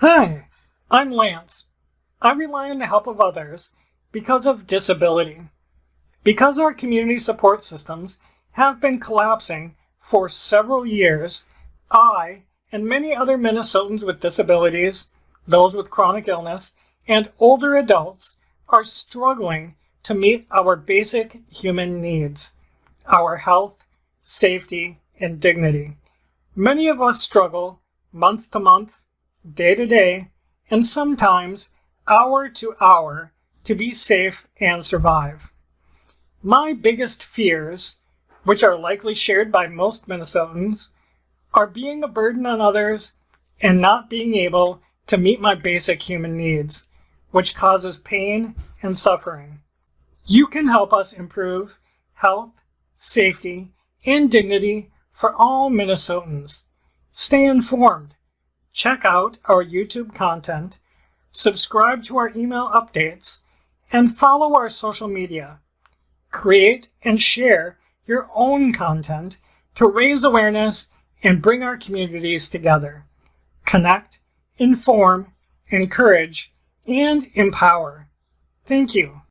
Hi, I'm Lance. I rely on the help of others because of disability. Because our community support systems have been collapsing for several years, I and many other Minnesotans with disabilities, those with chronic illness, and older adults are struggling to meet our basic human needs, our health, safety, and dignity. Many of us struggle month to month, day to day, and sometimes hour to hour to be safe and survive. My biggest fears, which are likely shared by most Minnesotans, are being a burden on others and not being able to meet my basic human needs, which causes pain and suffering. You can help us improve health, safety, and dignity for all Minnesotans. Stay informed. Check out our YouTube content, subscribe to our email updates, and follow our social media. Create and share your own content to raise awareness and bring our communities together. Connect, inform, encourage, and empower. Thank you.